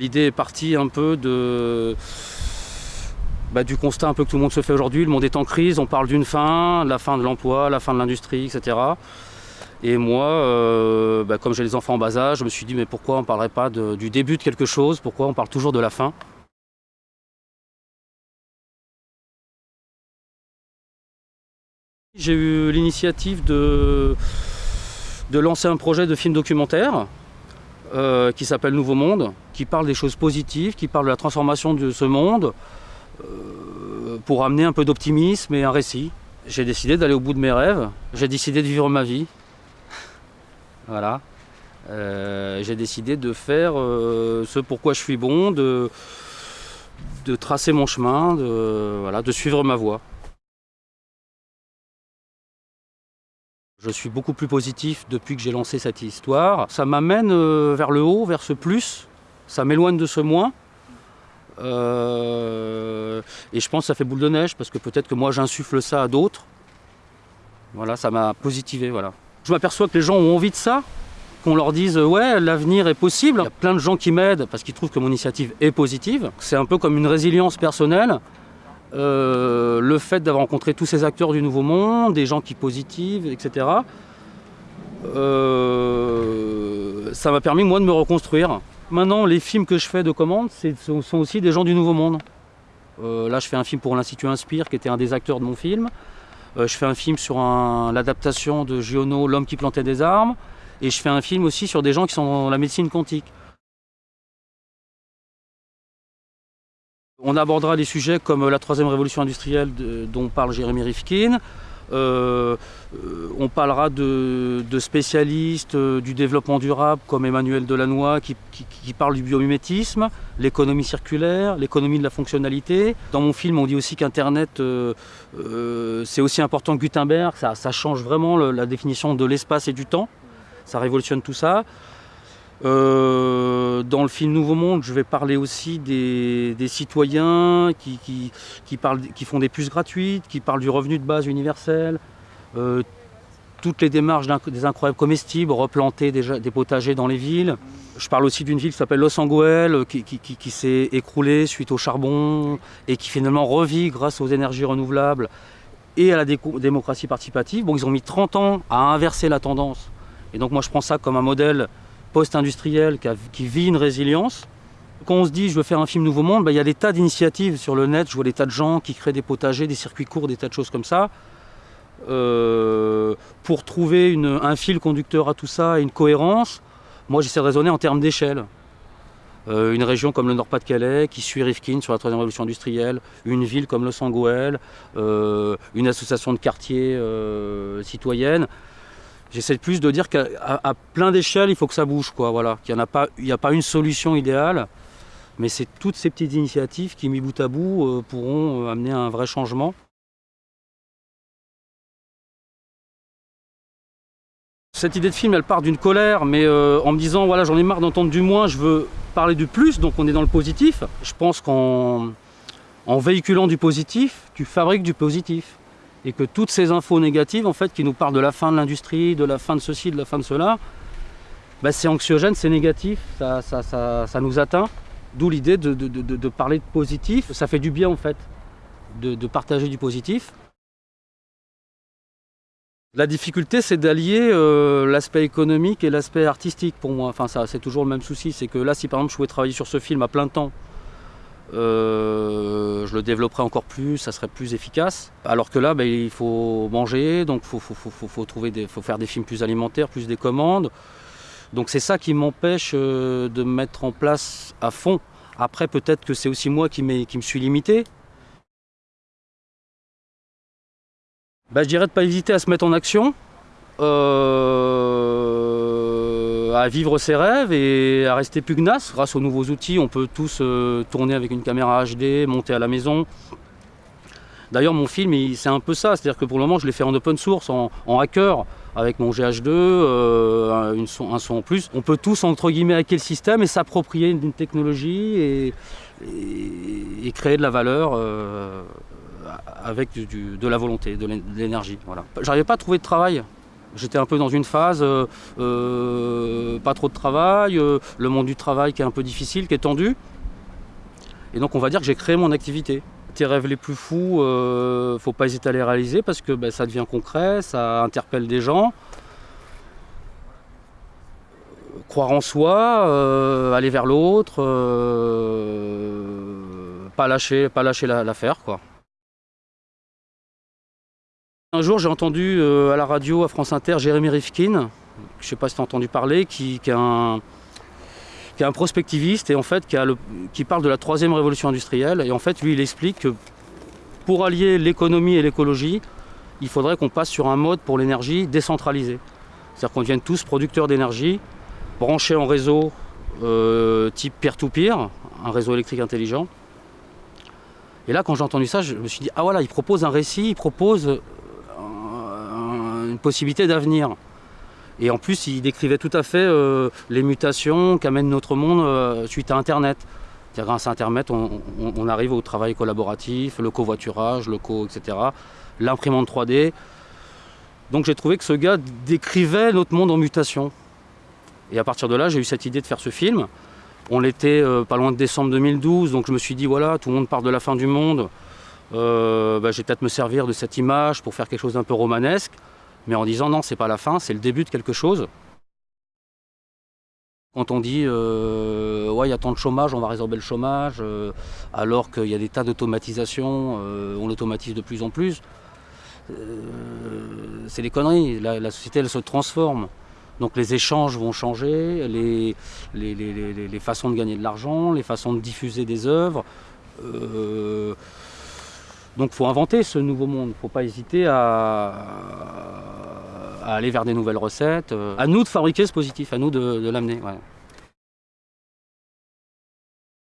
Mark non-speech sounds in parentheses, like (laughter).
L'idée est partie un peu bah, du constat un peu que tout le monde se fait aujourd'hui. Le monde est en crise, on parle d'une fin, la fin de l'emploi, la fin de l'industrie, etc. Et moi, euh, bah, comme j'ai les enfants en bas âge, je me suis dit mais pourquoi on ne parlerait pas du début de quelque chose? Pourquoi on parle toujours de la fin? J'ai eu l'initiative de lancer un projet de film documentaire euh, qui s'appelle Nouveau Monde, qui parle des choses positives, qui parle de la transformation de ce monde, euh, pour amener un peu d'optimisme et un récit. J'ai décidé d'aller au bout de mes rêves, j'ai décidé de vivre ma vie. (laughs) voilà. Euh, j'ai décidé de faire ce pourquoi je suis bon, de, tracer mon chemin, voilà, de suivre ma voie. Je suis beaucoup plus positif depuis que j'ai lancé cette histoire. Ça m'amène euh, vers le haut, vers ce plus. Ça m'éloigne de ce moins. Euh, et je pense que ça fait boule de neige parce que peut-être que moi j'insuffle ça à d'autres. Voilà, ça m'a positivé. Voilà. Je m'aperçois que les gens ont envie de ça, qu'on leur dise euh, ouais l'avenir est possible. Il y a plein de gens qui m'aident parce qu'ils trouvent que mon initiative est positive. C'est un peu comme une résilience personnelle. Euh, le fait d'avoir rencontré tous ces acteurs du Nouveau Monde, des gens qui positivent, etc. euh, ça m'a permis moi de me reconstruire. Maintenant, les films que je fais de commande, ce sont aussi des gens du Nouveau Monde. Euh, là, je fais un film pour l'Institut Inspire, qui était un des acteurs de mon film. Je fais un film sur l'adaptation de Giono, L'homme qui plantait des armes. Et je fais un film aussi sur des gens qui sont dans la médecine quantique. On abordera des sujets comme la troisième révolution industrielle dont parle Jérémy Rifkin. Euh, euh, on parlera de, spécialistes euh, du développement durable comme Emmanuel Delannoy qui, parle du biomimétisme, l'économie circulaire, l'économie de la fonctionnalité. Dans mon film, on dit aussi qu'Internet, c'est aussi important que Gutenberg. Ça, change vraiment la définition de l'espace et du temps. Ça révolutionne tout ça. Euh, dans le film Nouveau Monde, je vais parler aussi des, citoyens qui, font des puces gratuites, qui parlent du revenu de base universel, euh, toutes les démarches des incroyables comestibles, replanter des, potagers dans les villes. Je parle aussi d'une ville qui s'appelle Los Angeles, euh, qui, qui- s'est écroulée suite au charbon et qui finalement revit grâce aux énergies renouvelables et à la démocratie participative. Bon, ils ont mis 30 ans à inverser la tendance. Et donc moi je prends ça comme un modèle post-industriel qui, vit une résilience. Quand on se dit je veux faire un film Nouveau Monde, ben, il y a des tas d'initiatives sur le net. Je vois des tas de gens qui créent des potagers, des circuits courts, des tas de choses comme ça. Euh, pour trouver un fil conducteur à tout ça et une cohérence, moi j'essaie de raisonner en termes d'échelle. Euh, une région comme le Nord-Pas-de-Calais qui suit Rifkin sur la troisième révolution industrielle, une ville comme Los Angeles, euh, une association de quartiers euh, citoyenne. J'essaie plus de dire qu'à plein d'échelles, il faut que ça bouge. Quoi, voilà. Qu'il n'y a, pas- il a pas une solution idéale, mais c'est toutes ces petites initiatives qui, mis bout à bout, euh, pourront euh, amener un vrai changement. Cette idée de film, elle part d'une colère, mais euh, en me disant, voilà, j'en ai marre d'entendre du moins, je veux parler du plus, donc on est dans le positif. Je pense qu'en en véhiculant du positif, tu fabriques du positif et que toutes ces infos négatives en fait qui nous parlent de la fin de l'industrie, de la fin de ceci, de la fin de cela, bah, c'est anxiogène, c'est négatif, ça, ça, ça, nous atteint. D'où l'idée de, parler de positif, ça fait du bien en fait, de, partager du positif. La difficulté, c'est d'allier euh, l'aspect économique et l'aspect artistique pour moi. Enfin, c'est toujours le même souci. C'est que là, si par exemple je pouvais travailler sur ce film à plein temps, euh, je le développerais encore plus, ça serait plus efficace. Alors que là, ben, il faut manger, donc il faut, trouver faut faire des films plus alimentaires, plus des commandes. Donc c'est ça qui m'empêche euh, de me mettre en place à fond. Après, peut-être que c'est aussi moi qui me suis limité. Ben, je dirais de ne pas hésiter à se mettre en action, euh, à vivre ses rêves et à rester pugnace. Grâce aux nouveaux outils, on peut tous euh, tourner avec une caméra HD, monter à la maison. D'ailleurs, mon film, il- c'est un peu ça. C'est-à-dire que pour le moment, je l'ai fait en open source, en, hacker, avec mon GH2, euh, un, son, en plus. On peut tous, entre guillemets, hacker le système et s'approprier d'une technologie et, créer de la valeur euh, avec de la volonté, de l'énergie. Voilà. J'arrivais pas à trouver de travail. J'étais un peu dans une phase, euh, euh, pas trop de travail, euh, le monde du travail qui est un peu difficile, qui est tendu. Et donc on va dire que j'ai créé mon activité. Tes rêves les plus fous, euh, faut pas hésiter à les réaliser parce que ben, ça devient concret, ça interpelle des gens. Croire en soi, aller vers l'autre, pas lâcher, pas lâcher la- l'affaire quoi. Un jour, j'ai entendu euh, à la radio, à France Inter, Jérémy Rifkin, je ne sais pas si tu as entendu parler, qui, est un, prospectiviste et en fait qui, parle de la troisième révolution industrielle. Et en fait, lui, il explique que pour allier l'économie et l'écologie, il faudrait qu'on passe sur un mode pour l'énergie décentralisé. C'est-à-dire qu'on devienne tous producteurs d'énergie, branchés en réseau euh, type peer-to-peer, un réseau électrique intelligent. Et là, quand j'ai entendu ça, je me suis dit, ah voilà, il propose un récit, il propose possibilité d'avenir. Et en plus, il décrivait tout à fait euh, les mutations qu'amène notre monde euh, suite à Internet. Grâce à Internet, on, arrive au travail collaboratif, le covoiturage, le co, etc. L'imprimante 3D. Donc j'ai trouvé que ce gars décrivait notre monde en mutation. Et à partir de là, j'ai eu cette idée de faire ce film. On l'était euh, pas loin de décembre 2012, donc je me suis dit, voilà, tout le monde parle de la fin du monde. Bah, je vais peut-être me servir de cette image pour faire quelque chose d'un peu romanesque, mais en disant non, c'est pas la fin, c'est le début de quelque chose. Quand on dit euh, ouais, il y a tant de chômage, on va résorber le chômage, euh, alors qu'il y a des tas d'automatisation, euh, on automatise de plus en plus, c'est des conneries. La, société, elle se transforme. Donc les échanges vont changer, les, les, les- les- façons de gagner de l'argent, les façons de diffuser des œuvres. Donc il faut inventer ce nouveau monde, il ne faut pas hésiter à, à aller vers des nouvelles recettes. À nous de fabriquer ce positif, à nous de, l'amener.